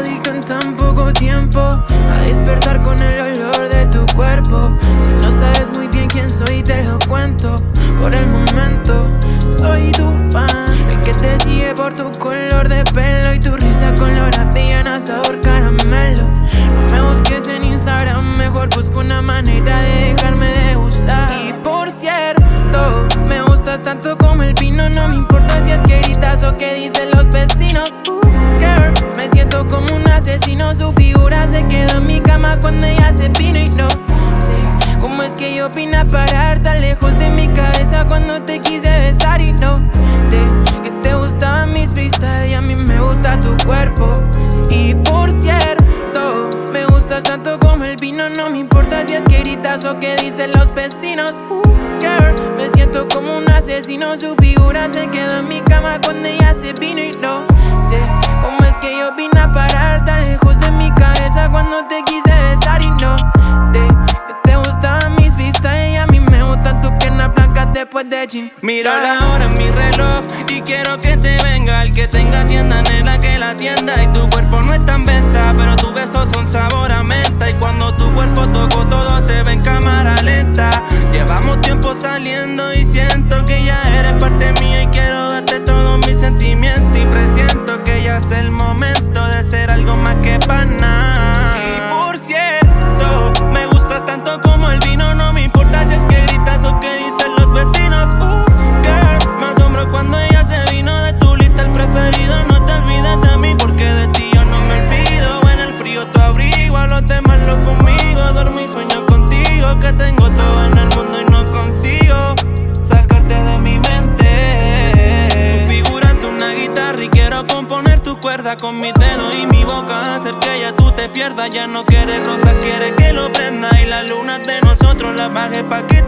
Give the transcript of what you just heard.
perjudica en tan poco tiempo A despertar con el olor de tu cuerpo. Si no sabes muy bien quién soy te lo cuento Por el momento. Soy tu fan El que te sigue por tu color de pelo Y tu risa color a piana, sabor caramelo. No me busques en Instagram, mejor busco una manera de dejarme de gustar. Y por cierto, me gustas tanto como el vino No me importa si es que gritas o que dicen los vecinos asesino Su figura se quedó en mi cama cuando ella se vino y no sé Cómo es que yo opina parar tan lejos de mi cabeza cuando te quise besar y no te que te gustaban mis freestyle y a mí me gusta tu cuerpo. Y por cierto me gustas tanto como el vino no me importa si es que gritas o que dicen los vecinos. Uh, girl, me siento como un asesino su figura se quedó en mi cama cuando ella se vino y gym Miro la hora en mi reloj y quiero que te venga El que tenga tienda nena que la tienda Y tu cuerpo no está en venta, pero tus besos son sabor a menta. Y cuando tu cuerpo toco todo con mis dedos y mi boca Hacer que ya tú te pierdas. Ya no quieres rosas, quiere que lo prenda. Y la luna de nosotros la baje pa' que